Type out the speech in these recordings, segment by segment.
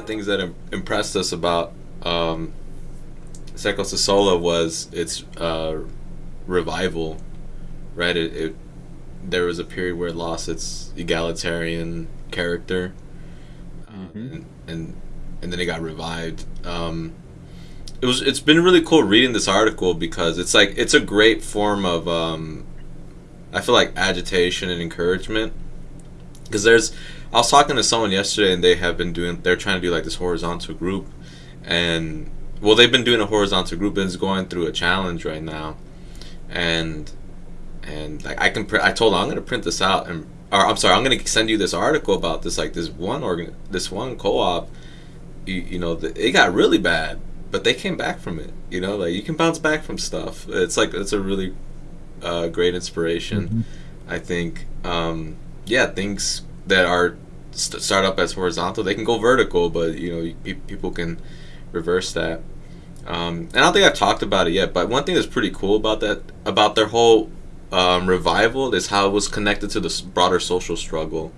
the things that Im- impressed us about um, Cecosesola was its uh, revival, right? It, it there was a period where it lost its egalitarian character, mm-hmm. and, and, and then it got revived. Um, it was it's been really cool reading this article because it's like it's a great form of um, I feel like agitation and encouragement because there's I was talking to someone yesterday and they have been doing they're trying to do like this horizontal group and well they've been doing a horizontal group and it's going through a challenge right now and and like I can pr- I told them I'm gonna print this out and or I'm sorry I'm gonna send you this article about this like this one organ this one co-op you, you know the, it got really bad but they came back from it you know like you can bounce back from stuff it's like it's a really uh, great inspiration mm-hmm. I think um, yeah things that are st- start up as horizontal they can go vertical but you know pe- people can reverse that um, and I don't think I've talked about it yet, but one thing that's pretty cool about that, about their whole um, revival, is how it was connected to the broader social struggle,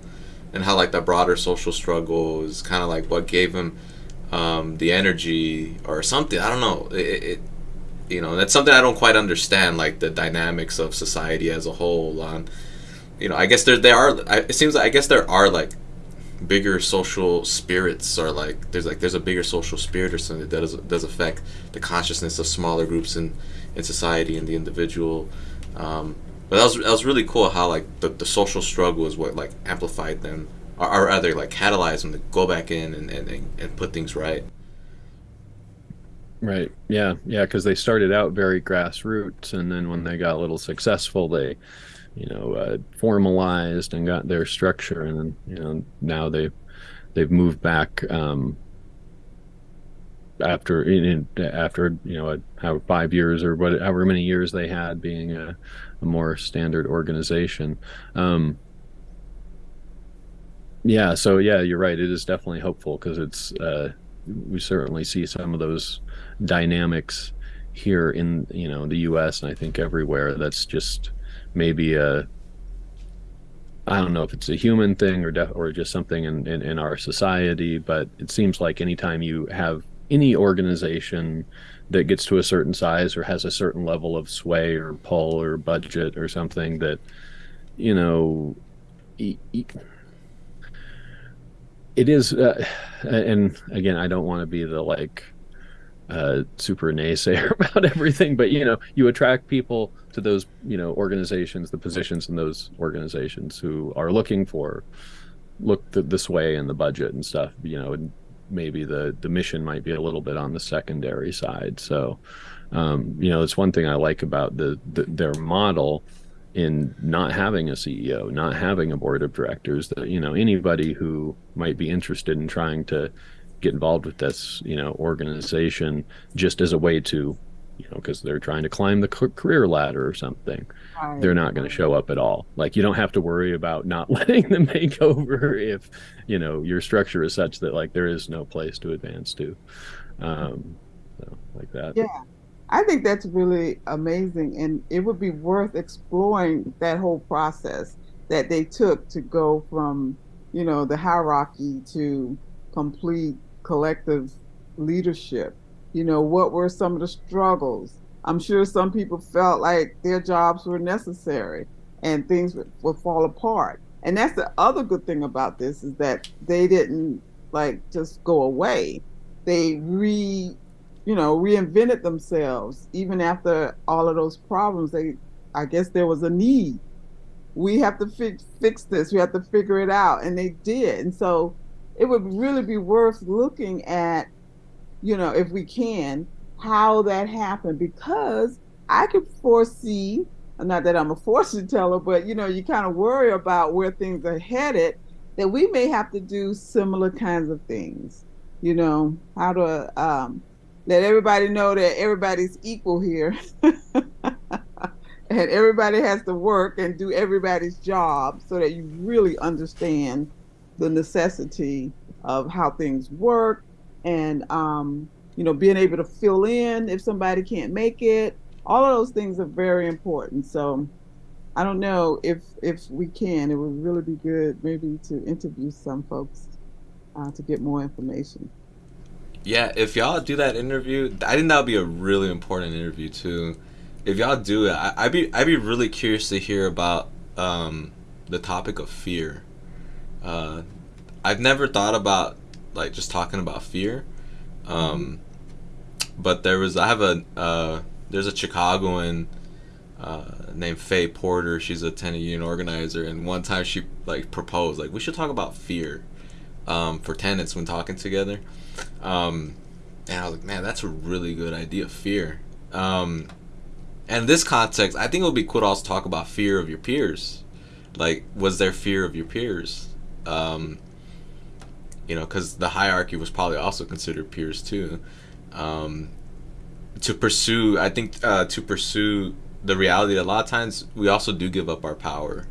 and how like that broader social struggle is kind of like what gave them um, the energy or something. I don't know. It, it, you know, that's something I don't quite understand, like the dynamics of society as a whole. On, you know, I guess there there are. It seems like I guess there are like bigger social spirits or like there's like there's a bigger social spirit or something that does does affect the consciousness of smaller groups in in society and the individual. Um, but that was that was really cool how like the, the social struggle is what like amplified them or, or rather like catalyzed them to go back in and, and, and put things right. Right. Yeah. Yeah. Because they started out very grassroots, and then when they got a little successful, they you know uh, formalized and got their structure. And you know now they've they've moved back um, after in, after you know how five years or what however many years they had being a, a more standard organization. Um, yeah so yeah you're right. It is definitely hopeful because it's uh, we certainly see some of those dynamics here in you know the US and I think everywhere that's just maybe a I don't know if it's a human thing or def- or just something in, in, in our society, but it seems like anytime you have any organization that gets to a certain size or has a certain level of sway or pull or budget or something that you know it is uh, and again i don't want to be the like uh, super naysayer about everything, but you know, you attract people to those you know organizations, the positions in those organizations who are looking for look th- this way in the budget and stuff. You know, and maybe the the mission might be a little bit on the secondary side. So, um, you know, it's one thing I like about the, the their model in not having a CEO, not having a board of directors. That you know anybody who might be interested in trying to get involved with this, you know, organization just as a way to, you know, because they're trying to climb the career ladder or something. Right. They're not going to show up at all. Like you don't have to worry about not letting them make over if, you know, your structure is such that like there is no place to advance to. Um, so like that. Yeah. I think that's really amazing, and it would be worth exploring that whole process that they took to go from, you know, the hierarchy to complete collective leadership. You know, what were some of the struggles? I'm sure some people felt like their jobs were necessary and things would, would fall apart. And that's the other good thing about this is that they didn't like just go away. They re, you know, reinvented themselves even after all of those problems. They, I guess, there was a need. We have to fix fix this. We have to figure it out, and they did. And so it would really be worth looking at, you know, if we can, how that happened because I could foresee, not that I'm a fortune teller, but you know, you kind of worry about where things are headed, that we may have to do similar kinds of things. You know, how to um, let everybody know that everybody's equal here. and everybody has to work and do everybody's job so that you really understand the necessity of how things work and um, you know being able to fill in if somebody can't make it all of those things are very important so i don't know if if we can it would really be good maybe to interview some folks uh, to get more information. Yeah, if y'all do that interview, I think that would be a really important interview too. If y'all do it, I, would be I'd be really curious to hear about um, the topic of fear. Uh, I've never thought about like just talking about fear, um, but there was I have a uh, there's a Chicagoan uh, named Faye Porter. She's a tenant union organizer, and one time she like proposed like we should talk about fear um, for tenants when talking together. Um, and I was like, man, that's a really good idea. Fear. Um, and this context, I think it would be cool to also talk about fear of your peers. Like, was there fear of your peers? Um, you know, because the hierarchy was probably also considered peers too. Um, to pursue, I think, uh, to pursue the reality a lot of times we also do give up our power.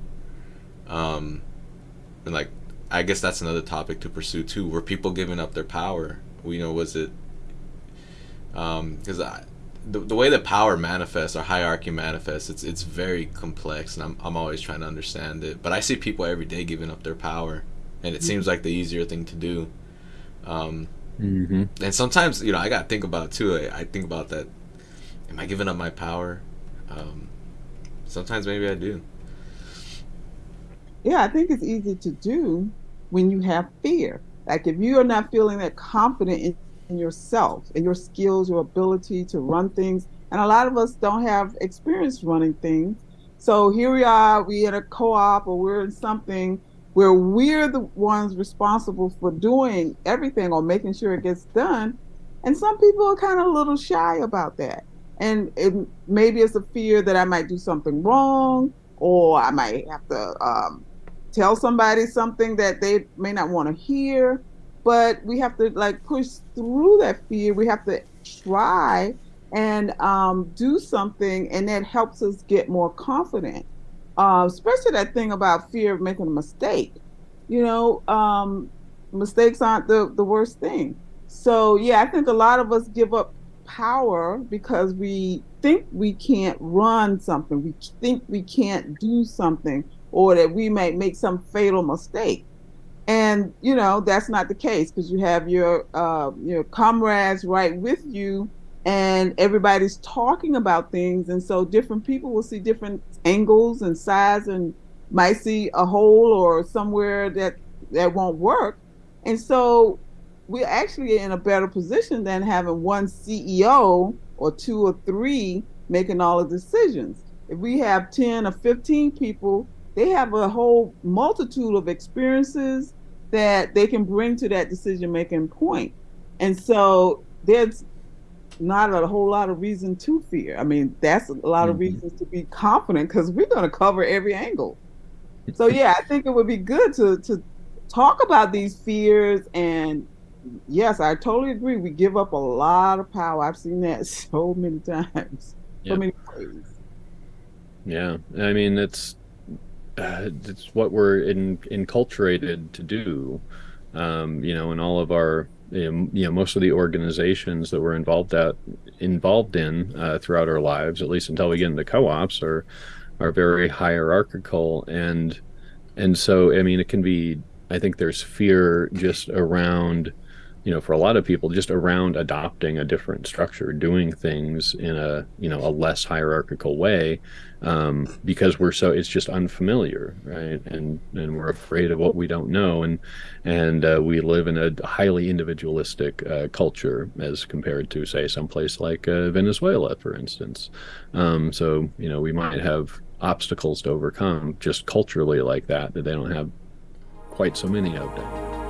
Um, and like I guess that's another topic to pursue too. Were people giving up their power? You know, was it because um, the, the way that power manifests or hierarchy manifests, it's it's very complex, and I'm I'm always trying to understand it. But I see people every day giving up their power, and it mm-hmm. seems like the easier thing to do. Um, mm-hmm. And sometimes, you know, I gotta think about it too. I, I, think about that. Am I giving up my power? Um, sometimes maybe I do. Yeah, I think it's easy to do when you have fear. Like if you are not feeling that confident in, in yourself and your skills, your ability to run things, and a lot of us don't have experience running things. So here we are, we in a co-op or we're in something where we're the ones responsible for doing everything or making sure it gets done. And some people are kind of a little shy about that. And it, maybe it's a fear that I might do something wrong or I might have to um, tell somebody something that they may not want to hear but we have to like push through that fear. We have to try and um, do something and that helps us get more confident. Uh, especially that thing about fear of making a mistake. You know um, mistakes aren't the, the worst thing. So yeah i think a lot of us give up power because we think we can't run something. We think we can't do something or that we might make some fatal mistake. And you know that's not the case because you have your uh, your comrades right with you, and everybody's talking about things, and so different people will see different angles and size, and might see a hole or somewhere that that won't work, and so we're actually in a better position than having one CEO or two or three making all the decisions. If we have 10 or 15 people they have a whole multitude of experiences that they can bring to that decision making point. And so there's not a whole lot of reason to fear. I mean, that's a lot of mm-hmm. reasons to be confident because we're going to cover every angle. So yeah, I think it would be good to to talk about these fears and yes, I totally agree. We give up a lot of power. I've seen that so many times, yep. so many ways. Yeah, I mean it's uh, it's what we're in, enculturated to do. Um, you know, in all of our, you know, most of the organizations that we're involved at, involved in uh, throughout our lives, at least until we get into co-ops, are are very hierarchical, and and so I mean, it can be. I think there's fear just around you know, for a lot of people, just around adopting a different structure, doing things in a, you know, a less hierarchical way, um, because we're so it's just unfamiliar, right? And and we're afraid of what we don't know, and and uh, we live in a highly individualistic uh, culture as compared to, say, someplace like uh, Venezuela, for instance. Um, so you know, we might have obstacles to overcome just culturally like that that they don't have quite so many of them.